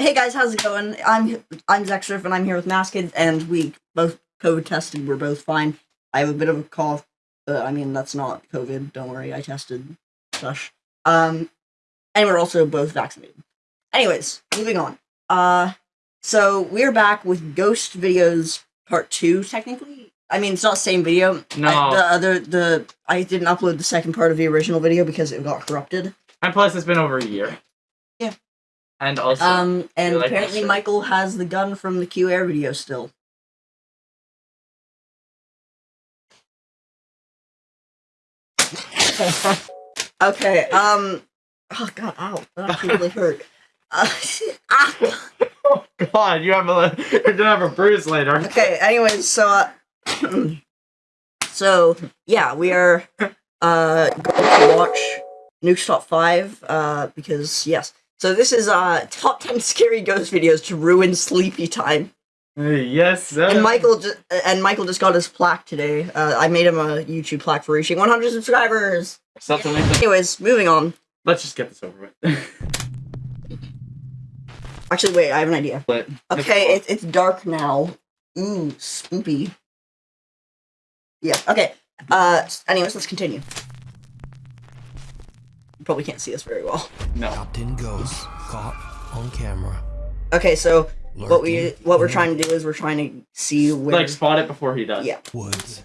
Hey guys, how's it going? I'm I'm Zexriff and I'm here with Masked and we both COVID tested. We're both fine. I have a bit of a cough, but I mean that's not COVID. Don't worry, I tested. Sush. Um, and we're also both vaccinated. Anyways, moving on. Uh, so we're back with Ghost Videos Part Two. Technically, I mean it's not the same video. No. I, the other the I didn't upload the second part of the original video because it got corrupted. And plus, it's been over a year. And also, Um, and like apparently? Michael has the gun from the Q Air video still. okay. Um. Oh god. Ow. That actually really hurt. Uh, ah. oh god, you have a you're gonna have a bruise later. Okay. Anyways, so uh, so yeah, we are uh going to watch Nuke's Top Five uh because yes. So this is uh top ten scary ghost videos to ruin sleepy time. Yes, sir. And Michael just and Michael just got his plaque today. Uh, I made him a YouTube plaque for reaching 100 subscribers. Something like that. Anyways, moving on. Let's just get this over with. Actually, wait, I have an idea. but Okay, it, it's dark now. Ooh, spoopy. Yeah. Okay. Uh. Anyways, let's continue. You probably can't see us very well. no. Captain 10 ghosts caught on camera. Okay, so what we what we're trying to do is we're trying to see where. Like spot it before he does. yeah. Woods.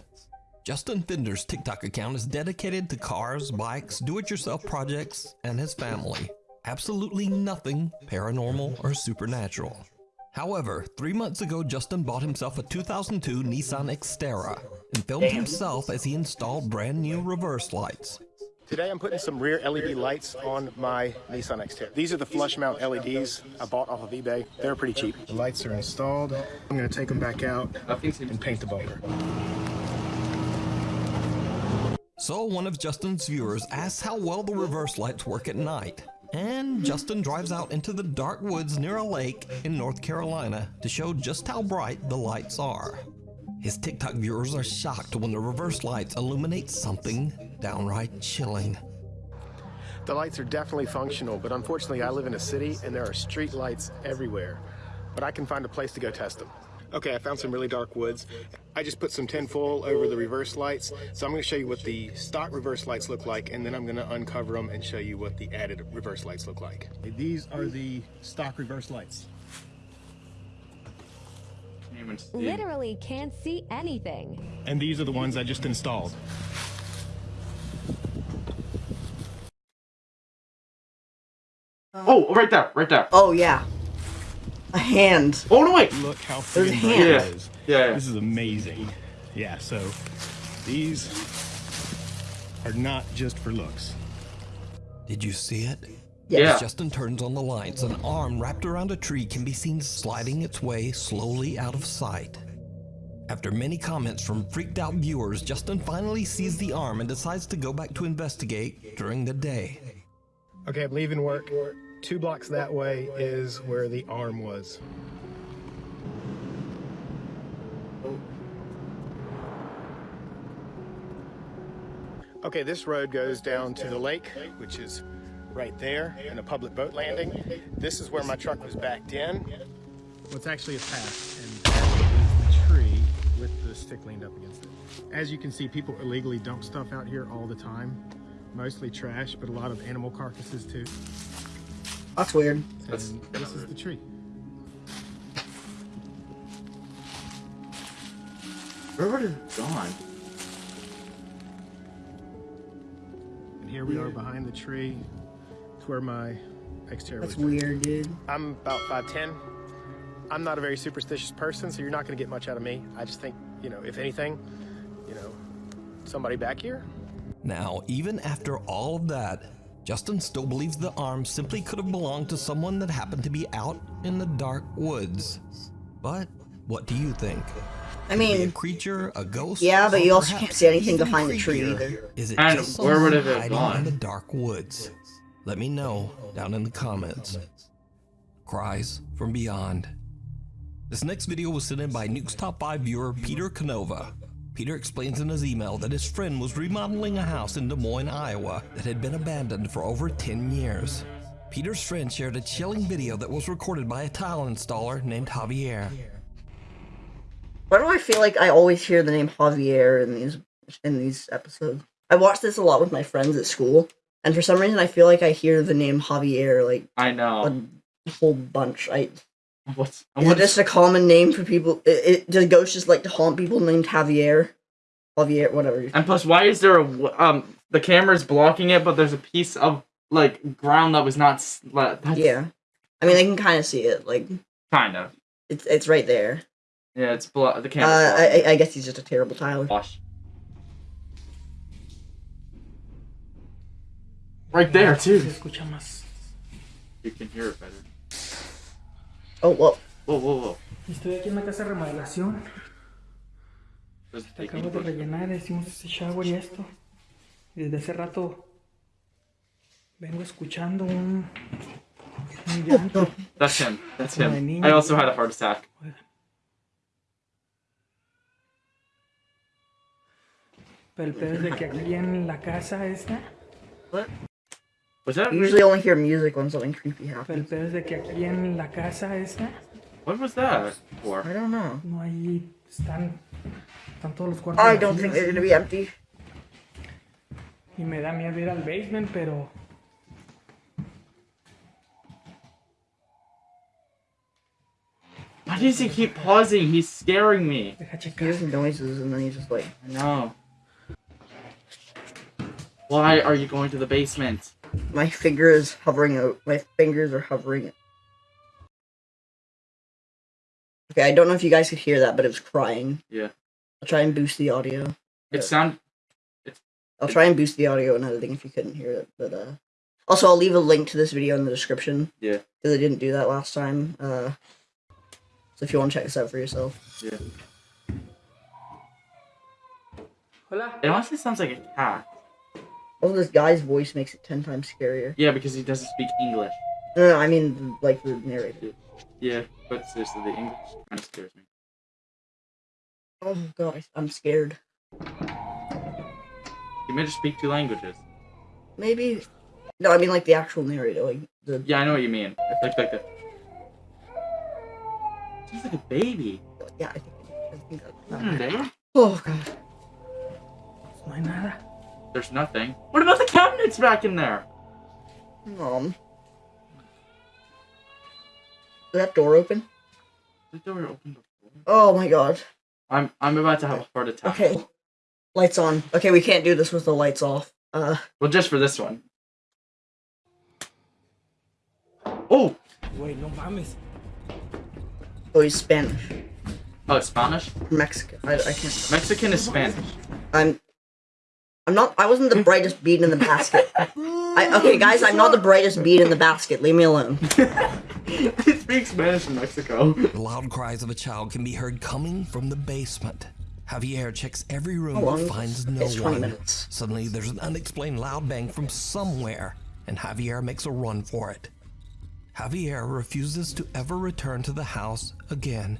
Justin Fender's TikTok account is dedicated to cars, bikes, do-it-yourself projects, and his family. Absolutely nothing paranormal or supernatural. However, three months ago, Justin bought himself a 2002 Nissan Xterra and filmed himself as he installed brand new reverse lights. Today I'm putting some rear LED lights on my Nissan Xterra. These are the flush mount LEDs I bought off of eBay. They're pretty cheap. The lights are installed. I'm gonna take them back out and paint the bumper. So one of Justin's viewers asks how well the reverse lights work at night. And Justin drives out into the dark woods near a lake in North Carolina to show just how bright the lights are. His TikTok viewers are shocked when the reverse lights illuminate something downright chilling. The lights are definitely functional, but unfortunately I live in a city and there are street lights everywhere. But I can find a place to go test them. Okay, I found some really dark woods. I just put some tinfoil over the reverse lights. So I'm gonna show you what the stock reverse lights look like and then I'm gonna uncover them and show you what the added reverse lights look like. These are the stock reverse lights. Can't even see. Literally can't see anything. And these are the ones I just installed. Oh, right there, right there. Oh yeah. A hand. Oh no, wait. Look how There's freaking hands. bright Yeah. it is. Yeah, yeah. This is amazing. Yeah, so these are not just for looks. Did you see it? Yeah. As Justin turns on the lights, an arm wrapped around a tree can be seen sliding its way slowly out of sight. After many comments from freaked out viewers, Justin finally sees the arm and decides to go back to investigate during the day. Okay, I'm leaving work. Two blocks that way is where the arm was. Okay, this road goes down to the lake, which is right there, and a public boat landing. This is where my truck was backed in. Well, it's actually a path, and that is the tree with the stick leaned up against it. As you can see, people illegally dump stuff out here all the time. Mostly trash, but a lot of animal carcasses too. That's weird. That's- this is the tree. Where would it have gone? And here we are behind the tree. It's where my Xterra That's was. weird, dude. I'm about 5'10". I'm not a very superstitious person, so you're not going to get much out of me. I just think, you know, if anything, you know, somebody back here. Now, even after all of that, Justin still believes the arm simply could have belonged to someone that happened to be out in the dark woods. But what do you think? I mean, a creature, a ghost? Yeah, but you also can't see anything behind the tree either. Is it And just where would it have gone? in the dark woods? Let me know down in the comments. Cries from beyond. This next video was sent in by Nuke's Top 5 viewer Peter Canova. Peter explains in his email that his friend was remodeling a house in Des Moines, Iowa that had been abandoned for over 10 years. Peter's friend shared a chilling video that was recorded by a tile installer named Javier. Why do I feel like I always hear the name Javier in these in these episodes? I watch this a lot with my friends at school, and for some reason I feel like I hear the name Javier like I know. a whole bunch. I What's, is it what's just a common name for people? It, it does ghosts just like to haunt people named Javier, Javier, whatever. and plus, why is there a um? The camera's blocking it, but there's a piece of like ground that was not. That's Yeah, I mean they can kind of see it. Like Kind of. it's it's right there. Yeah, it's blo- the Uh, I. I I guess he's just a terrible tiler. Gosh. Right there too. You can hear it better. Oh well, Whoa, whoa, whoa. Estoy aquí en la casa de remodelación. Big Acabo de rellenar, hicimos este shower y esto. Desde hace rato vengo escuchando un, un llanto. That's him. That's him. I also had a heart attack. Pero el pedo es de que aquí en la casa esta, Was that? you usually only hear music when something creepy happens. el pedo que aquí en la casa esta What was that for? I don't know. no hay están están todos los cuartos I don't think they're gonna be empty. y me da miedo ir al basement, pero Why does he keep pausing? He's scaring me. deja He checar. hears noises and then he's just like, I know. Why are you going to the basement? My finger is hovering out. My fingers are hovering. Okay, I don't know if you guys could hear that, but it was crying. Yeah. I'll try and boost the audio. It Yeah. sound. I'll try and boost the audio and editing if you couldn't hear it. But uh, also I'll leave a link to this video in the description Yeah. because I didn't do that last time. Uh, so if you want to check this out for yourself, Yeah. Hola. It honestly sounds like a cat. Also this guy's voice makes it ten times scarier. Yeah, because he doesn't speak English. No, no, I mean like the narrator. Yeah, but seriously, the English kind of scares me. Oh god, I'm scared. He may just speak two languages. Maybe. No, I mean like the actual narrator, like the Yeah, I know what you mean. Like, like the. Sounds like a baby. yeah. I think, I think that's Hmm. Oh god. No hay nada. There's nothing. What about the cabinets back in there? Um. Is that door open? The door opened before. Oh my god. I'm I'm about to have a heart attack. Okay. Lights on. Okay, we can't do this with the lights off. Uh. Well, just for this one. Oh, Güey, no mames. Oh, he's Spanish. oh, Spanish. Mexican. I, I can't. Mexican is Spanish. I'm. I'm not. I wasn't the brightest bead in the basket. I, okay, guys, I'm not the brightest bead in the basket. Leave me alone. he speaks Spanish in Mexico. The loud cries of a child can be heard coming from the basement. Javier checks every room How but finds this? no It's 20 one. minutes. Suddenly, there's an unexplained loud bang from somewhere, and Javier makes a run for it. Javier refuses to ever return to the house again.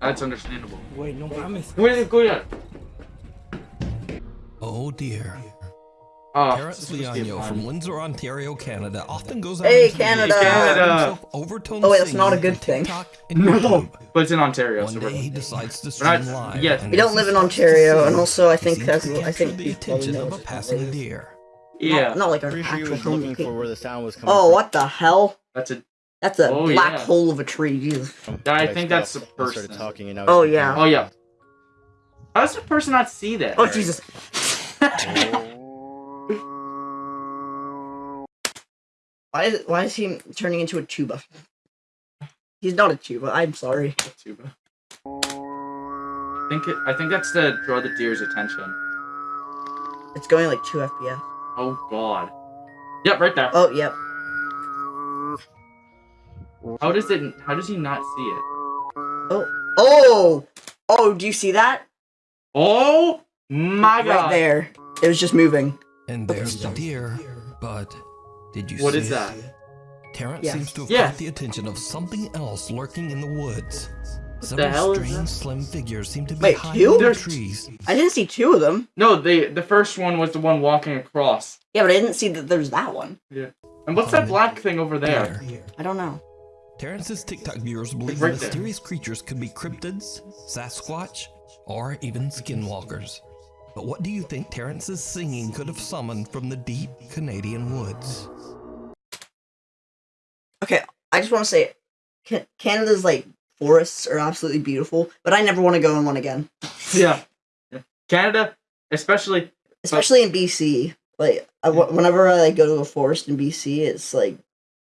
Ah, That's understandable. Güey, no mames. Wait, go ahead. Oh dear. Oh, Terrence this must be Liano from Windsor, Ontario, Canada often goes out Hey, into Canada! woods to Canada! himself overtone Oh, wait, that's not a good thing. No, but it's in Ontario, so One we're day he decides to stream not- live. yes. We don't live in Ontario, and also I think that's to I think the you attention know of a passing not- deer. yeah. Not, not like an Pretty sure he actual home looking for where the sound was coming Oh, from. what the hell? That's a. That's a Oh, black yeah. hole of a tree. Jesus. I think that's the and started person. talking and now Oh, yeah. Oh yeah. How does the person not see that? Oh Jesus. Why is why is he turning into a tuba? He's not a tuba. I'm sorry. Tuba. I think it, I think that's to draw the deer's attention. It's going like two FPS. Oh God. Yep, right there. Oh yep. How does it? How does he not see it? Oh oh oh. Do you see that? Oh my Right God! there. It was just moving. And there's the deer, but did you What see is it? that? Terrence Yes. seems to have Yes. caught the attention of something else lurking in the woods. the Several hell is strange, that? slim figures seem to be Wait, hiding two? in the There's- trees. I didn't see two of them. No, the the first one was the one walking across. Yeah, but I didn't see that there's that one. Yeah. And what's that black thing over there? I don't know. Terrence's TikTok viewers believe right mysterious creatures could be cryptids, Sasquatch, or even skinwalkers. But what do you think Terrence's singing could have summoned from the deep Canadian woods? Okay, I just want to say, Canada's like forests are absolutely beautiful, but I never want to go in one again, Yeah. Yeah. Canada, especially especially in BC. Like, I, wh- whenever I like go to a forest in BC, it's like,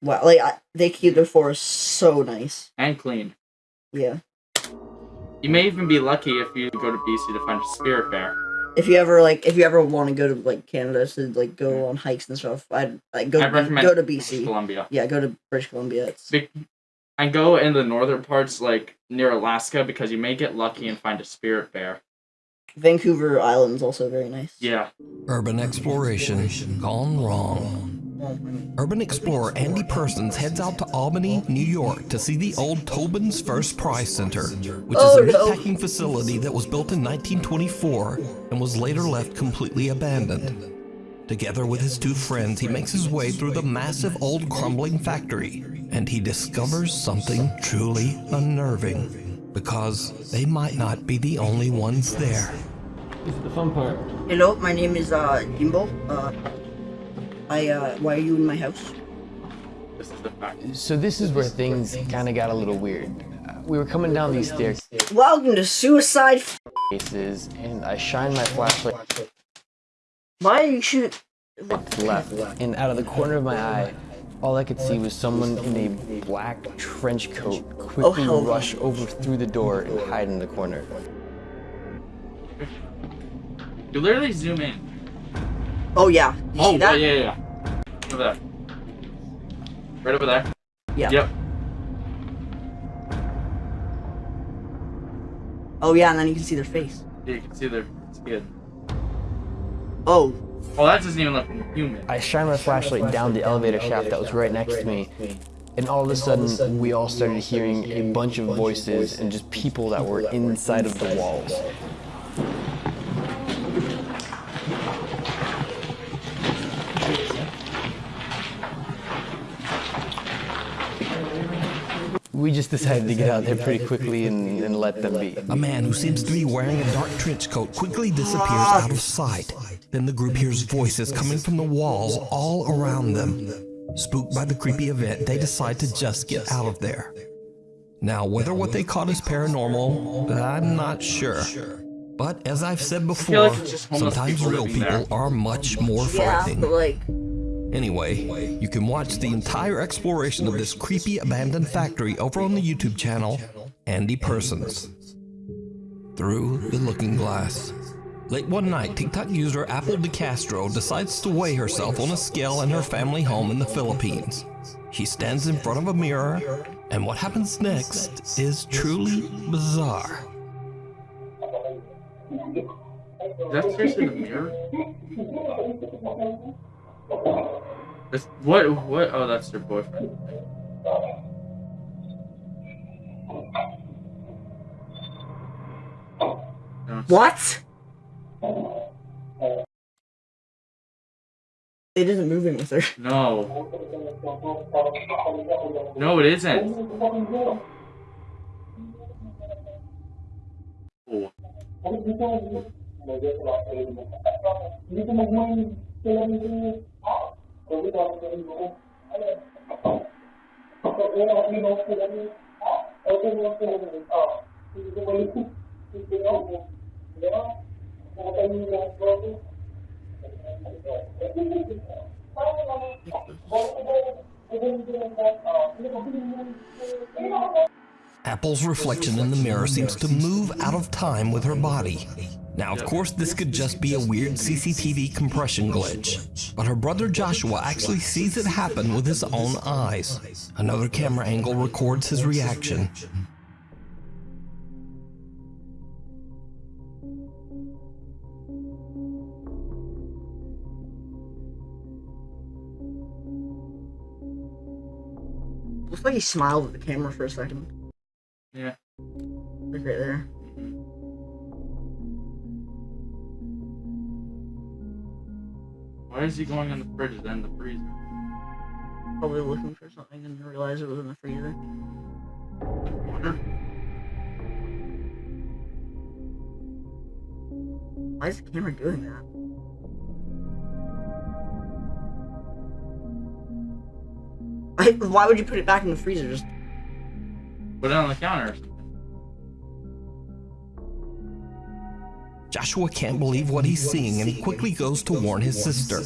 wow, like I, they keep their forests so nice. and clean. Yeah. You may even be lucky if you go to BC to find a spirit bear. If you ever like, if you ever want to go to like Canada to like go mm. on hikes and stuff, I'd like go I recommend go to British BC. Columbia. Yeah, go to British Columbia. It's Be- and go in the northern parts, like near Alaska, because you may get lucky and find a spirit bear. Vancouver Island's also very nice. Yeah. Urban exploration gone wrong. Urban explorer Andy Persons heads out to Albany, New York to see the old Tobin's First Prize Center, which Oh, is a no. meatpacking facility that was built in 1924 and was later left completely abandoned. Together with his two friends, he makes his way through the massive old crumbling factory, and he discovers something truly unnerving, because they might not be the only ones there. Hello, my name is uh Jimbo. Uh, I uh, why are you in my house? This is the fact. So this is where things kind of got a little weird. Uh, We were coming down these stairs. Welcome to Suicide. F- staircases, and I shined my flashlight why are you shoot? left, and out of the corner of my eye, all I could see was someone in a black trench coat quickly hell no. rush over through the door and hide in the corner. You literally zoom in. Oh yeah. You Oh, see that? yeah, yeah, yeah. Over there. Right over there. Yeah. Yep. Oh yeah, and then you can see their face. Yeah, you can see their skin. Oh, Oh, that doesn't even look human. I shined my flashlight down the elevator shaft that was right next to me, and all of a sudden, we all started hearing a bunch of voices and just people that were inside of the walls. We just decided to get out there pretty quickly and, and let them be. A man who seems to be wearing a dark trench coat quickly disappears out of sight. Then the group hears voices coming from the walls all around them. Spooked by the creepy event, they decide to just get out of there. Now, whether what they caught is paranormal, I'm not sure. But as I've said before, like it's just homeless sometimes real people there. are much more yeah, frightening. but like, Anyway, you can watch the entire exploration of this creepy abandoned factory over on the YouTube channel Andy Persons. Through the Looking Glass. Late one night, TikTok user Apple DeCastro decides to weigh herself on a scale in her family home in the Philippines. She stands in front of a mirror, and what happens next is truly bizarre. Is that seriously the mirror? That's, what? What? Oh, that's their boyfriend. No, it's- what? It isn't moving with her. No. No, it isn't. Oh. Apple's reflection in the mirror seems to move out of time with her body. Now, of course, this could just be a weird CCTV compression glitch, but her brother Joshua actually sees it happen with his own eyes. Another camera angle records his reaction. Looks like he smiled at the camera for a second. Yeah. Like right there. Why is he going in the fridge then the freezer? Probably looking for something and realize it was in the freezer. Water. Why is the camera doing that? Why would you put it back in the freezer? Just Put it on the counter. Joshua can't believe what he's seeing and he quickly goes to warn his sister.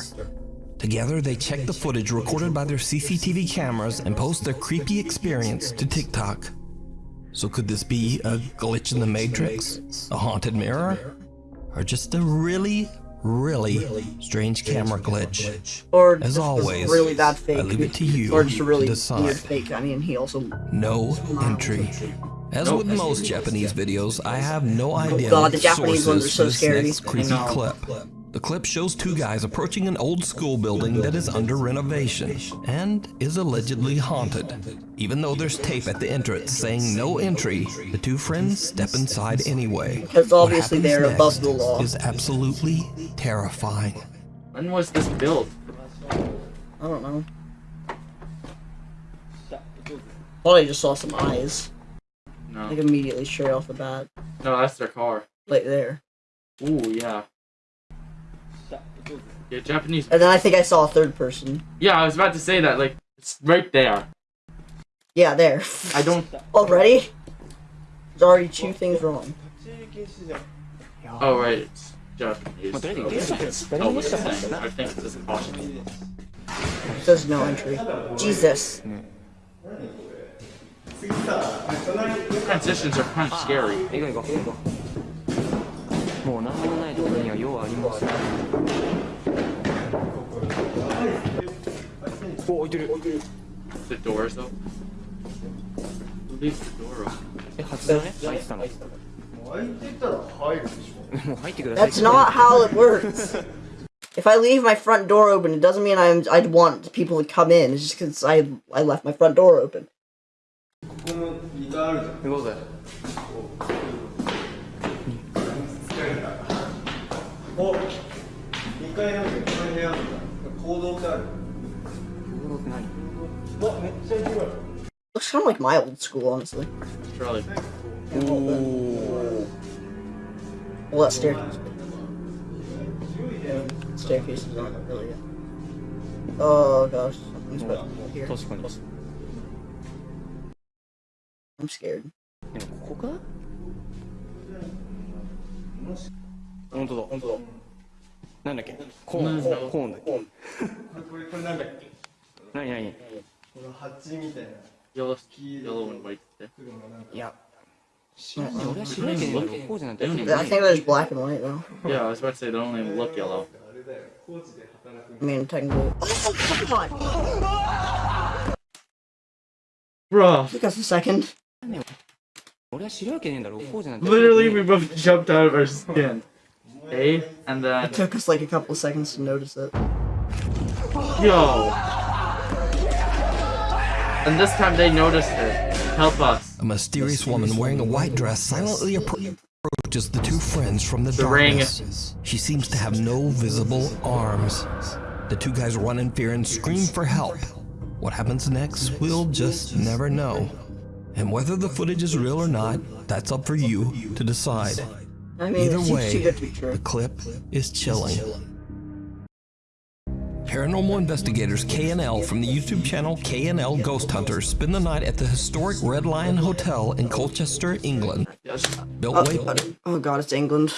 Together, they check the footage recorded by their CCTV cameras and post their creepy experience to TikTok. So, could this be a glitch in the Matrix? A haunted mirror? Or just a really, really strange camera glitch? or As always, really bad fake. I leave it to you or just a to decide. fake. I mean, he also. No entry. As with most Japanese videos, I have no oh, idea God, what the Japanese ones are so for this scary. next creepy know. clip. The clip shows two guys approaching an old school building that is under renovation and is allegedly haunted. Even though there's tape at the entrance saying no entry, the two friends step inside anyway. Because What obviously happens they're above next the law. Is absolutely terrifying. When was this built? I don't know. Thought I just saw some eyes. Like immediately straight off the bat. No, that's their car. Like there. Ooh, yeah. Yeah, Japanese. And then I think I saw a third person. Yeah, I was about to say that. Like, it's right there. Yeah, there. I don't. Already? There's already two things wrong. Oh, right. It's Japanese. Oh, oh okay. I think It says no entry. Jesus. Transitions are kind of scary. 行こう行こう行こうもう何もないところには用はありますお置いてる The doors though. Who leaves the door open? え初だね開いてたのもう入ってください That's not how it works. If I leave my front door open, it doesn't mean I'm I'd want people to come in. It's just because I I left my front door open. 자르자. 이거다. 어, 이까 Looks kind of like my old school, honestly. Charlie. Ooh. Well, that staircase. Staircase is not really good. Oh gosh, here. Close, close. I'm scared. でもここか本当だ本当だなんだっけコーンコーンコーンだっけこれこれこれなんだっけ何何この蜂みたいな Yellow, yellow and white. there. 黒のなんかいや知らない俺は白いけどこうじゃなくて I think that is black and white though. Yeah, I was about to say they don't even look yellow. あれだよ高知で働く I mean, technically. Oh, come on! Bruh. Took us a second. Literally, we both jumped out of our skin. Eh? And then... It took us like a couple seconds to notice it. Yo! And this time they noticed it. Help us. A mysterious woman wearing a white dress silently approaches the two friends from the, the darkness. Ring. She seems to have no visible arms. The two guys run in fear and scream for help. What happens next, we'll just never know. And whether the footage is real or not, that's up for you to decide. I mean, Either it seems too way, good to be the clip is chilling. Paranormal investigators KNL from the YouTube channel KNL Ghost Hunters spend the night at the historic Red Lion Hotel in Colchester, England. Yes. Built Oh, way oh god, it's England.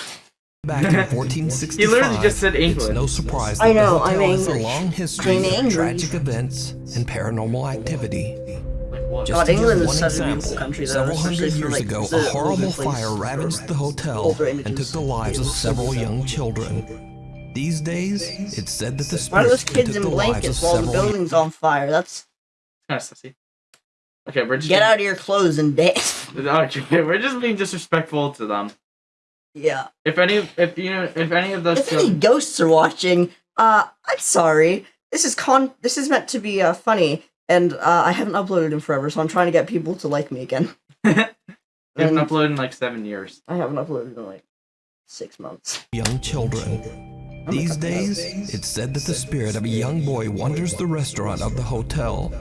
back in 1465. He literally just said England. It's England. no surprise I that the know, hotel I'm has a long history of tragic events and paranormal activity. Like what? Just God, England is one such a example, beautiful country, several hundred years like, ago, a horrible fire ravaged the hotel and took the lives of several young children. These days, it's said that the Why are those kids in the blankets while the building's on fire? That's kind of sussy. Okay, we're just get out of your clothes and dance. Okay, we're just being disrespectful to them. yeah. If any, if you know, if any of those, If any ghosts are watching, uh, I'm sorry. This is con. This is meant to be uh, funny, and uh, I haven't uploaded in forever, so I'm trying to get people to like me again. they haven't and uploaded in like seven years. I haven't uploaded in like six months. young children. These days, it's said that the spirit of a young boy wanders the restaurant of the hotel.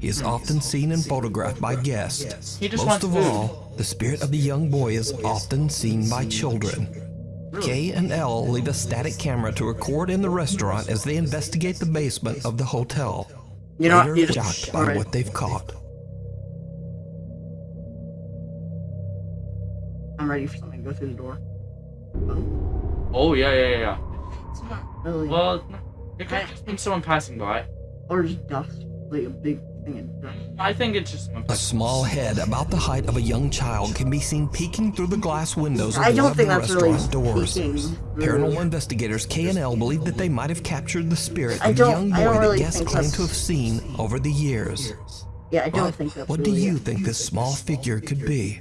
He is often seen and photographed by guests. Most of all, the spirit of the young boy is often seen by children. K and L leave a static camera to record in the restaurant as they investigate the basement of the hotel. You know, Later, you shocked just, by alright. what they've caught. I'm ready for something to go through the door. Oh yeah, yeah, yeah, yeah. It's not really. Well, it could just be someone passing by. or just dust. Like a big thing of dust. I think it's just. A small head about the height of a young child can be seen peeking through the glass windows of I don't think the that's really restaurant doors. peeking. Paranormal investigators K and L believe that they might have captured the spirit of the young boy really that guests claim to have seen over the years. Yeah, I don't But think that's what do you it. think this small figure could be?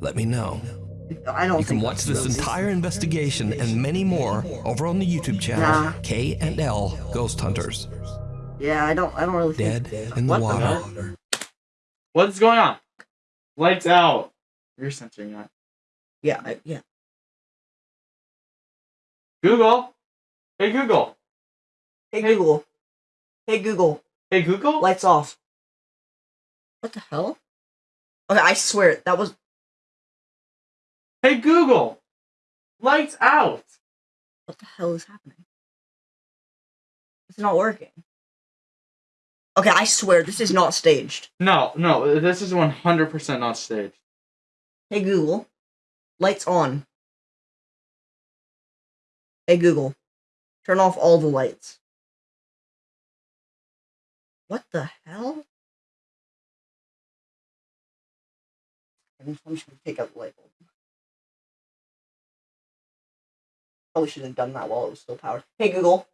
Let me know. I don't You can think watch this really- entire investigation and many more over on the YouTube channel Nah. K and L Ghost Hunters. Yeah, I don't. I don't really think. Dead in the What the water. hell? What's going on? Lights out. You're censoring that. Yeah, I, yeah. Google. Hey Google. Hey Google. Hey Google. Hey Google. Lights off. What the hell? Okay, I swear that was. Hey Google. Lights out. What the hell is happening? It's not working. Okay, I swear this is not staged. No, no, this is 100% not staged. Hey Google. Lights on. Hey Google. Turn off all the lights. What the hell? I'm just gonna take out the light bulb. Probably should have done that while it was still powered. Hey Google.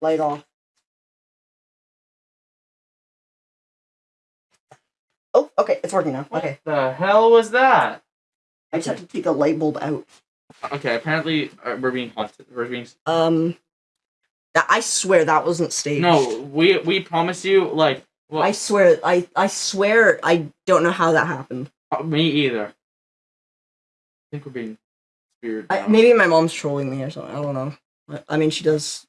Light off. Oh, okay, it's working now. Okay. The hell was that? I just have to take a light bulb out. Okay, apparently uh, we're being haunted. We're being. Um, that I swear that wasn't staged. No, we we promise you, like, well, I swear, I I swear, I don't know how that happened. uh, me either. I think we're being weird. I, maybe my mom's trolling me or something. I don't know. I, I mean, she does.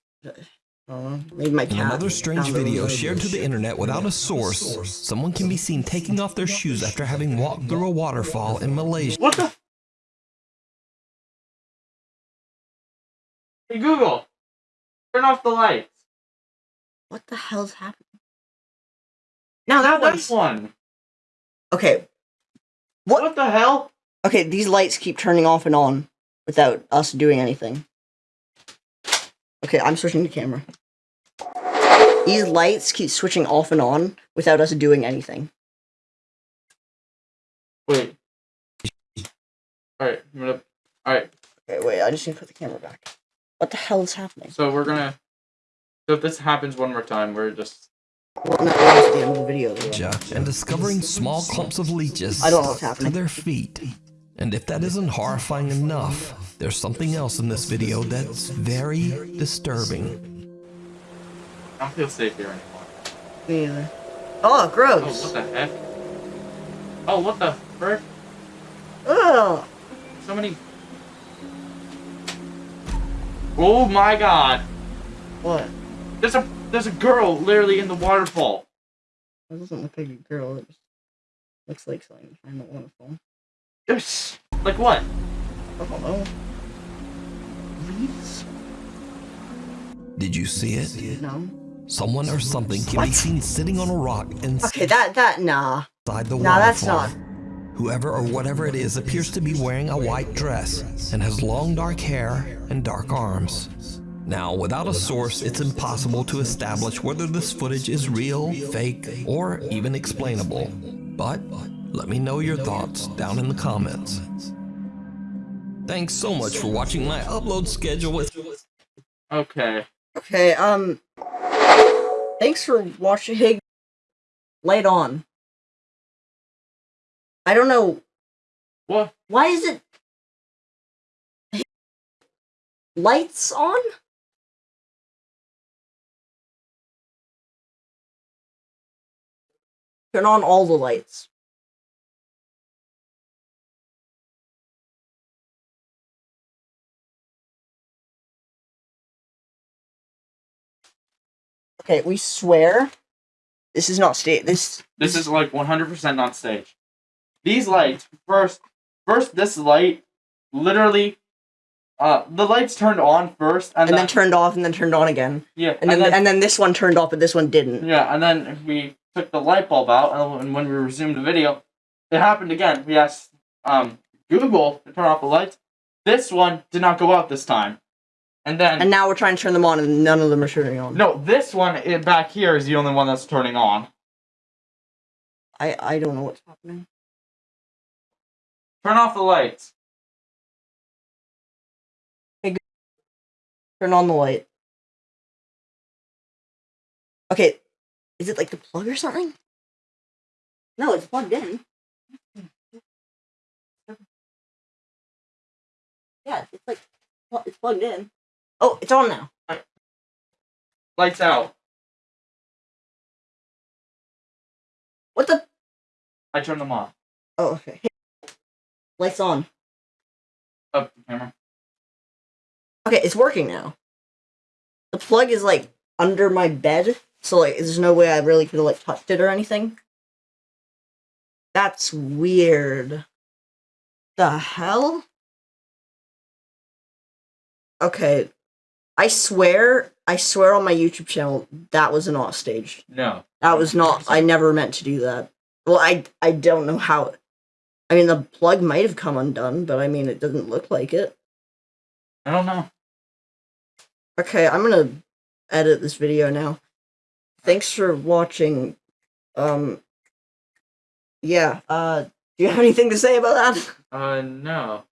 I don't know. Maybe my cat. In another strange video shared to the internet without a source, someone can be seen taking off their shoes after having walked through a waterfall in Malaysia. What the? Hey Google, turn off the lights. What the hell's happening? Now that That's one's one. okay. What? What the hell? Okay, these lights keep turning off and on without us doing anything. Okay, I'm switching the camera. These lights keep switching off and on without us doing anything. Wait. All right, I'm gonna. All right, Okay, wait, I just need to put the camera back. What the hell is happening? so we're gonna. So if this happens one more time, we're just. Well, no, that's at the end of the video. though. and discovering small clumps of leeches I don't know what's to happening. their feet. And if that isn't horrifying enough, there's something else in this video that's very disturbing. I don't feel safe here anymore. Me either. Oh, Oh, gross. what the heck? Oh, what the frick? Ugh. So many. Oh my god! What? There's a there's a girl literally in the waterfall. That doesn't look like a girl. It just looks like something I'm not wonderful. There's like what? I don't know. Leaves? Did you see it? No. Someone or something can be seen sitting on a rock inside Okay, that that nah. the Nah, that's not. Whoever or whatever it is appears to be wearing a white dress and has long dark hair and dark arms. Now, without a source, it's impossible to establish whether this footage is real, fake, or even explainable. But let me know your thoughts down in the comments. Thanks so much for watching my upload schedule. It's Okay. Okay, um. Thanks for watching. Light on. I don't know. What? Why is it. Lights on? Turn on all the lights. Okay, we swear. This is not state. This This is like 100% on stage. These lights, first, first this light, literally, uh, the lights turned on first, and, and then then, turned off and then turned on again. yeah, And then, and then this one turned off, but this one didn't. yeah, and then we took the light bulb out, and when- when we resumed the video, it happened again. We asked um Google to turn off the lights. This one did not go out this time, and then And now we're trying to turn them on, and none of them are turning on. no, this one i back here is the only one that's turning on. I I don't know what's happening. Turn off the lights. Turn on the light. Okay, is it like the plug or something? No, it's plugged in. Yeah, it's like it's plugged in. Oh, it's on now. Lights out. What the? I turned them off. Oh, okay. Lights on. Up the camera. Okay, it's working now. The plug is like under my bed, so like there's no way I really could have like touched it or anything. That's weird. The hell? Okay. I swear, I swear on my YouTube channel that was not staged. No. That was not I never meant to do that. Well, I I don't know how I mean the plug might have come undone, but I mean it doesn't look like it. I don't know. Okay, I'm gonna edit this video now. Thanks for watching. Um, yeah. Uh, do you have anything to say about that? Uh, no.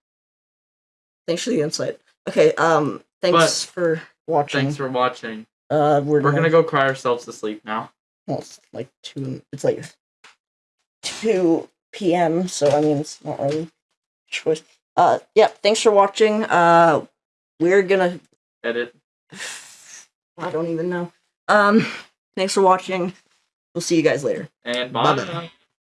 Thanks for the insight. Okay. Um, thanks for watching. Thanks for watching. uh, we're, We're gonna go cry ourselves to sleep now. Well, it's like two. It's like two p.m. So I mean, it's not really choice. Uh, yeah. Thanks for watching. Uh, we're gonna Edit. I don't even know. Um, thanks for watching. We'll see you guys later. And bye. Bye-bye.